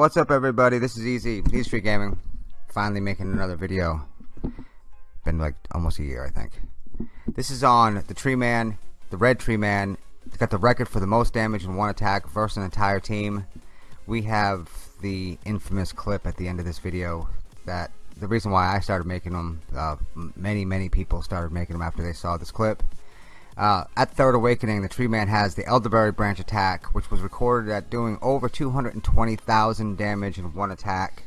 What's up everybody, this is Easy, Easy Street Gaming. Finally making another video. Been like almost a year I think. This is on the Tree Man, the Red Tree Man. It's got the record for the most damage in one attack versus an entire team. We have the infamous clip at the end of this video that the reason why I started making them, uh, many many people started making them after they saw this clip. Uh, at Third Awakening, the Tree Man has the Elderberry Branch attack, which was recorded at doing over 220,000 damage in one attack.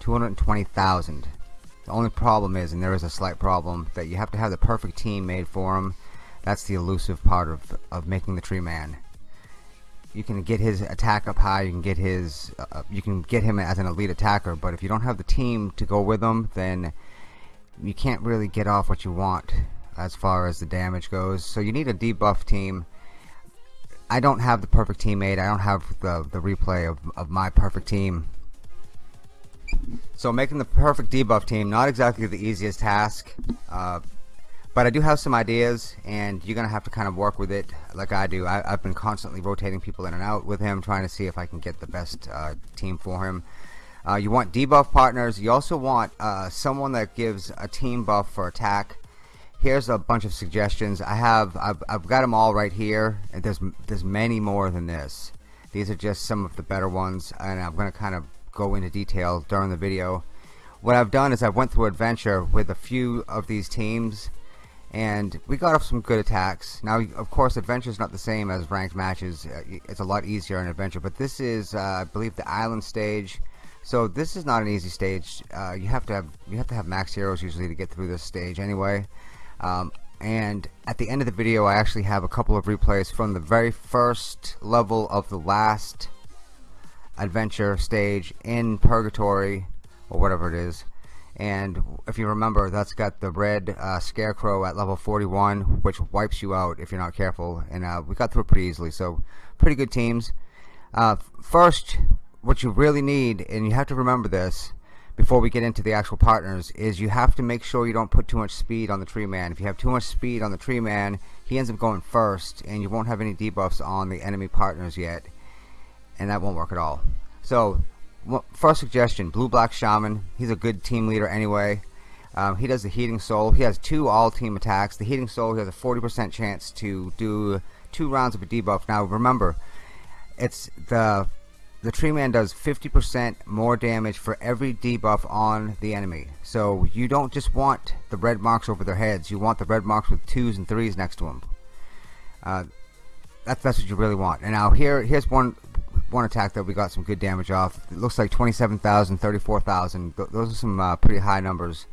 220,000. The only problem is, and there is a slight problem, that you have to have the perfect team made for him. That's the elusive part of, of making the Tree Man. You can get his attack up high, you can get his, uh, you can get him as an elite attacker, but if you don't have the team to go with him, then you can't really get off what you want as far as the damage goes. So you need a debuff team. I don't have the perfect teammate. I don't have the, the replay of, of my perfect team. So making the perfect debuff team, not exactly the easiest task. Uh, but I do have some ideas and you're gonna have to kind of work with it like I do I, have been constantly rotating people in and out with him trying to see if I can get the best uh, team for him uh, you want debuff partners you also want uh, someone that gives a team buff for attack here's a bunch of suggestions. I have I've, I've got them all right here and there's there's many more than this. These are just some of the better ones and I'm gonna kind of go into detail during the video. What I've done is I went through adventure with a few of these teams and we got off some good attacks. Now of course adventure is not the same as ranked matches. Uh, it's a lot easier in adventure but this is uh, I believe the island stage. So this is not an easy stage. Uh, you have to have you have to have max heroes usually to get through this stage anyway um, and at the end of the video I actually have a couple of replays from the very first level of the last adventure stage in purgatory or whatever it is. And if you remember that's got the red uh, scarecrow at level 41 which wipes you out if you're not careful. And uh, we got through it pretty easily. So pretty good teams. Uh, first what you really need and you have to remember this before we get into the actual partners is you have to make sure you don't put too much speed on the tree man. If you have too much speed on the tree man he ends up going first and you won't have any debuffs on the enemy partners yet and that won't work at all. So first suggestion blue black shaman. He's a good team leader anyway. Um, he does the heating soul. He has two all team attacks. The heating soul he has a 40% chance to do two rounds of a debuff. Now remember it's the the tree man does 50% more damage for every debuff on the enemy. So you don't just want the red marks over their heads. You want the red marks with twos and threes next to them uh, that's that's what you really want. And now here here's one one attack that we got some good damage off. It looks like 27,000 34,000 those are some uh, pretty high numbers.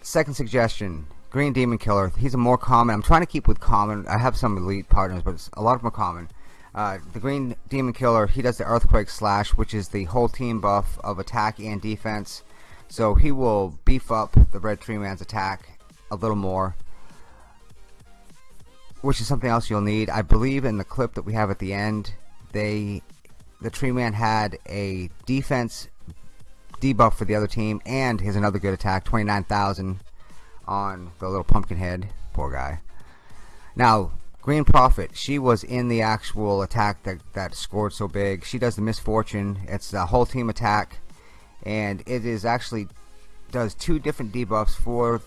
Second suggestion green demon killer. He's a more common I'm trying to keep with common. I have some elite partners but a lot of them are common uh, the Green Demon Killer, he does the Earthquake Slash, which is the whole team buff of attack and defense. So he will beef up the Red Tree Man's attack a little more. Which is something else you'll need. I believe in the clip that we have at the end, they, the Tree Man had a defense debuff for the other team, and here's another good attack, 29,000 on the little pumpkin head. Poor guy. Now, Green Prophet, she was in the actual attack that, that scored so big. She does the misfortune. It's a whole team attack. And it is actually does two different debuffs for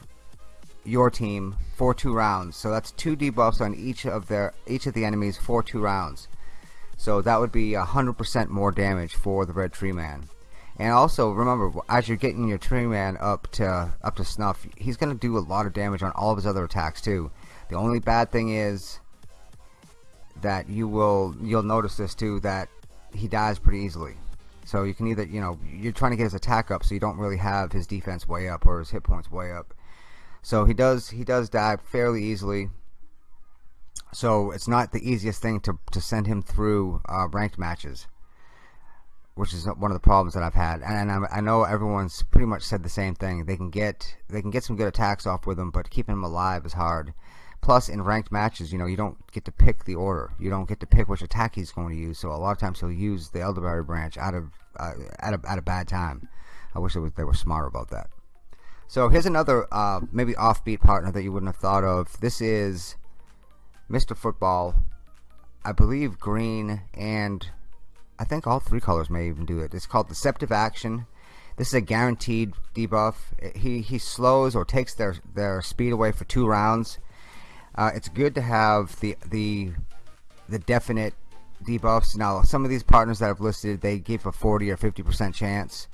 your team for two rounds. So that's two debuffs on each of their each of the enemies for two rounds. So that would be a hundred percent more damage for the Red Tree Man. And also remember, as you're getting your Tree Man up to up to snuff, he's going to do a lot of damage on all of his other attacks too. The only bad thing is that you will you'll notice this too that he dies pretty easily. So you can either you know you're trying to get his attack up so you don't really have his defense way up or his hit points way up. So he does he does die fairly easily. So it's not the easiest thing to, to send him through uh, ranked matches which is one of the problems that I've had. And, and I, I know everyone's pretty much said the same thing. They can get they can get some good attacks off with him but keeping him alive is hard Plus, in ranked matches, you know, you don't get to pick the order. You don't get to pick which attack he's going to use. So a lot of times he'll use the Elderberry branch out of uh, at a at a bad time. I wish was, they were smarter about that. So here's another uh, maybe offbeat partner that you wouldn't have thought of. This is Mr. Football. I believe green and I think all three colors may even do it. It's called Deceptive Action. This is a guaranteed debuff. He he slows or takes their their speed away for two rounds. Uh, it's good to have the the the definite debuffs. Now, some of these partners that I've listed, they give a 40 or 50 percent chance.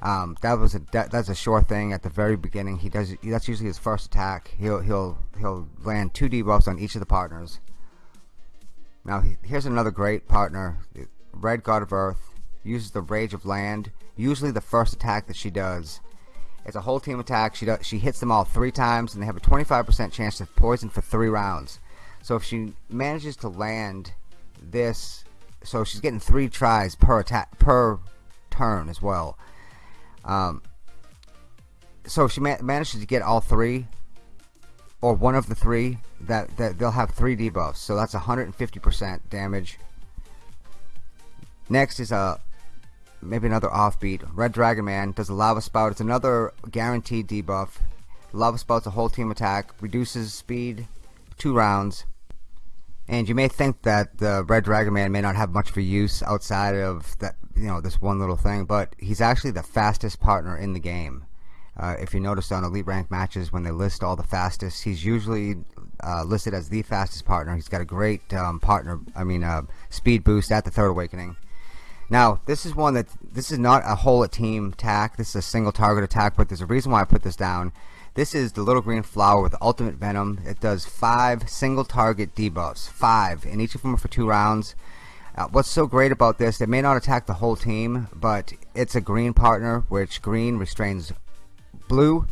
Um, that was a that, that's a sure thing at the very beginning. He does that's usually his first attack. He'll he'll he'll land two debuffs on each of the partners. Now here's another great partner, Red God of Earth uses the Rage of Land. Usually the first attack that she does. It's a whole team attack. She does, she hits them all three times, and they have a 25% chance to poison for three rounds. So if she manages to land this, so she's getting three tries per attack per turn as well. Um, so if she ma manages to get all three, or one of the three, that, that they'll have three debuffs. So that's 150% damage. Next is a maybe another offbeat. Red Dragon Man does a Lava Spout. It's another guaranteed debuff. Lava Spout's a whole team attack, reduces speed, two rounds. And you may think that the Red Dragon Man may not have much for use outside of that, you know, this one little thing, but he's actually the fastest partner in the game. Uh, if you notice on elite rank matches when they list all the fastest, he's usually uh, listed as the fastest partner. He's got a great um, partner, I mean, uh, speed boost at the Third Awakening. Now, this is one that this is not a whole team attack. This is a single target attack, but there's a reason why I put this down. This is the little green flower with ultimate venom. It does five single target debuffs, five, and each of them are for two rounds. Uh, what's so great about this? It may not attack the whole team, but it's a green partner, which green restrains blue.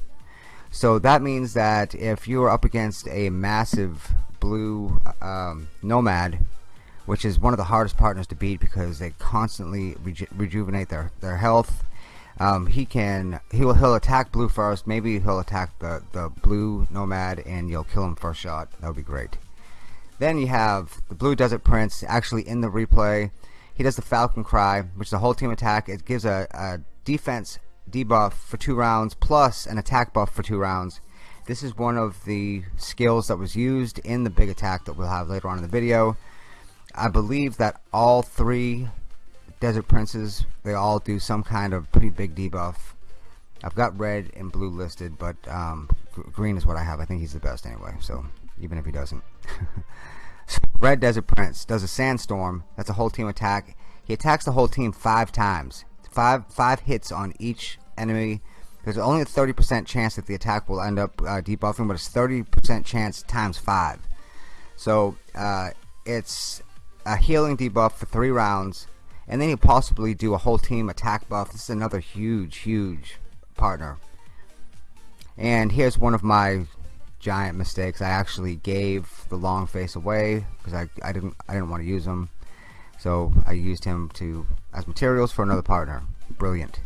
So that means that if you are up against a massive blue um, nomad which is one of the hardest partners to beat because they constantly reju rejuvenate their their health. Um, he can he'll he'll attack blue first. Maybe he'll attack the the blue nomad and you'll kill him first shot. That would be great. Then you have the blue desert prince actually in the replay. He does the falcon cry, which is a whole team attack. It gives a, a defense debuff for two rounds plus an attack buff for two rounds. This is one of the skills that was used in the big attack that we'll have later on in the video. I believe that all three Desert Princes, they all do some kind of pretty big debuff. I've got red and blue listed, but um, green is what I have. I think he's the best anyway, so even if he doesn't. red Desert Prince does a Sandstorm. That's a whole team attack. He attacks the whole team five times. Five, five hits on each enemy. There's only a 30% chance that the attack will end up uh, debuffing, but it's 30% chance times five. So uh, it's a healing debuff for three rounds, and then you possibly do a whole team attack buff. This is another huge, huge partner. And here's one of my giant mistakes. I actually gave the long face away because I, I didn't I didn't want to use him. So I used him to as materials for another partner. Brilliant.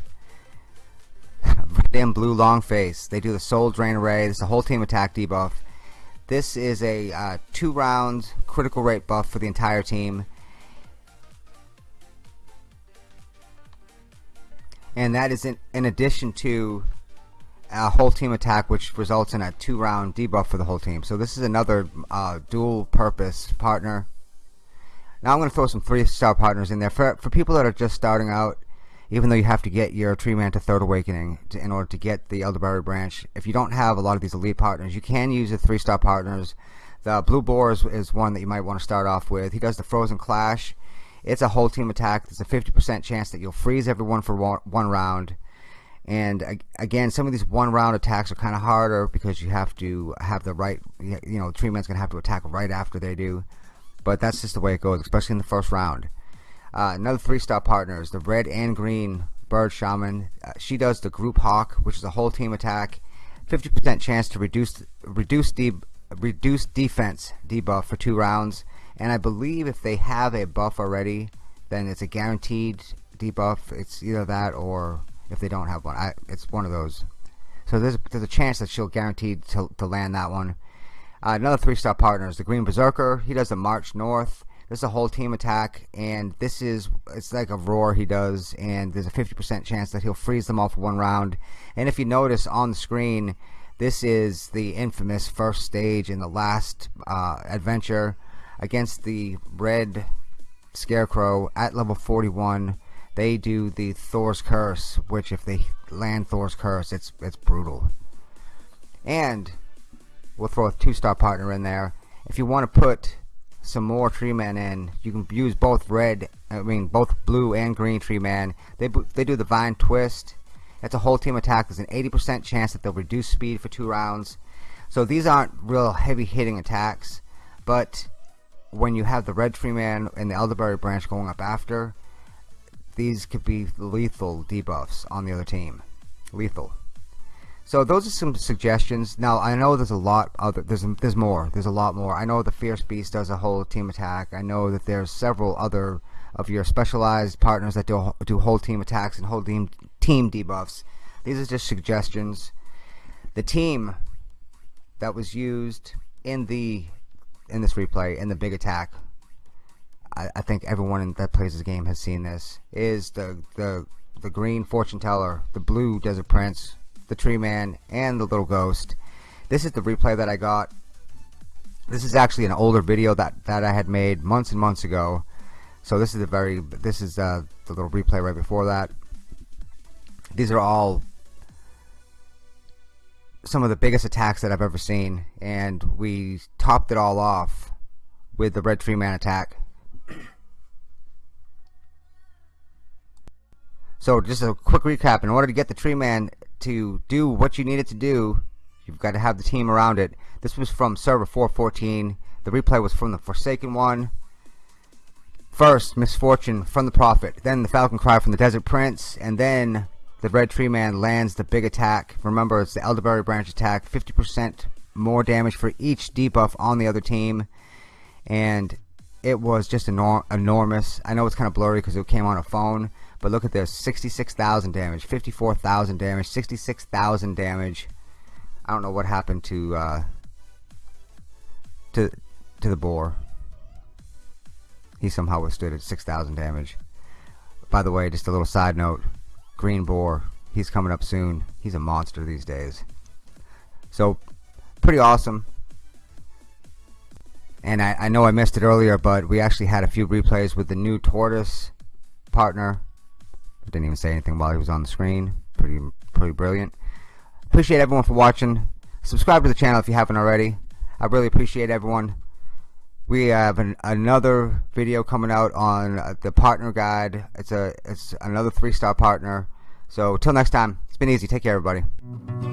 Red and blue long face. They do the soul drain array. This is a whole team attack debuff. This is a uh, two round critical rate buff for the entire team. And that is in, in addition to a whole team attack which results in a two round debuff for the whole team. So this is another uh, dual purpose partner. Now I'm going to throw some three star partners in there. For, for people that are just starting out, even though you have to get your Tree Man to Third Awakening to, in order to get the Elderberry branch. If you don't have a lot of these elite partners, you can use the three star partners. The Blue Boar is, one that you might want to start off with. He does the Frozen Clash. It's a whole team attack. There's a 50% chance that you'll freeze everyone for one, one round. And again, some of these one round attacks are kind of harder because you have to have the right, you know, Tree Man's going to have to attack right after they do. But that's just the way it goes, especially in the first round. Uh, another three-star partner is the red and green bird shaman. Uh, she does the group hawk, which is a whole team attack. 50% chance to reduce reduce de reduce defense debuff for two rounds. And I believe if they have a buff already, then it's a guaranteed debuff. It's either that or if they don't have one, I, it's one of those. So there's there's a chance that she'll guaranteed to, to land that one. Uh, another three-star partner is the Green Berserker. He does the March North. This is a whole team attack, and this is it's like a roar he does, and there's a 50% chance that he'll freeze them all for one round. And if you notice on the screen, this is the infamous first stage in the last uh, adventure against the red Scarecrow at level 41 they do the Thor's Curse which if they land Thor's Curse it's it's brutal. And we'll throw a two star partner in there. If you want to put some more tree man in. You can use both red I mean both blue and green tree man. They, they do the vine twist. It's a whole team attack. There's an 80% chance that they'll reduce speed for two rounds. So these aren't real heavy hitting attacks but when you have the red tree man and the elderberry branch going up after these could be lethal debuffs on the other team. Lethal so those are some suggestions. Now I know there's a lot other there's there's more. There's a lot more. I know the Fierce Beast does a whole team attack. I know that there's several other of your specialized partners that do do whole team attacks and whole team team debuffs. These are just suggestions. The team that was used in the in this replay in the big attack I, I think everyone that plays this game has seen this is the the the green fortune teller the blue desert prince the tree man, and the little ghost. This is the replay that I got. This is actually an older video that, that I had made months and months ago. So this is the very this is uh, the little replay right before that. These are all some of the biggest attacks that I've ever seen and we topped it all off with the red tree man attack so just a quick recap in order to get the tree man to do what you needed to do, you've got to have the team around it. This was from server 414. The replay was from the Forsaken one. First, Miss Fortune from the Prophet, then the Falcon Cry from the Desert Prince, and then the Red Tree Man lands the big attack. Remember, it's the Elderberry Branch attack. 50% more damage for each debuff on the other team. And it was just enor enormous. I know it's kind of blurry because it came on a phone, but look at this 66,000 damage, 54,000 damage, 66,000 damage. I don't know what happened to uh, to to the boar. He somehow withstood it 6,000 damage. By the way, just a little side note Green Boar, he's coming up soon. He's a monster these days. So, pretty awesome. And I, I know I missed it earlier, but we actually had a few replays with the new Tortoise partner didn't even say anything while he was on the screen. Pretty, pretty brilliant. Appreciate everyone for watching. Subscribe to the channel if you haven't already. I really appreciate everyone. We have an, another video coming out on uh, the partner guide. It's a it's another three star partner. So till next time, it's been easy. Take care, everybody.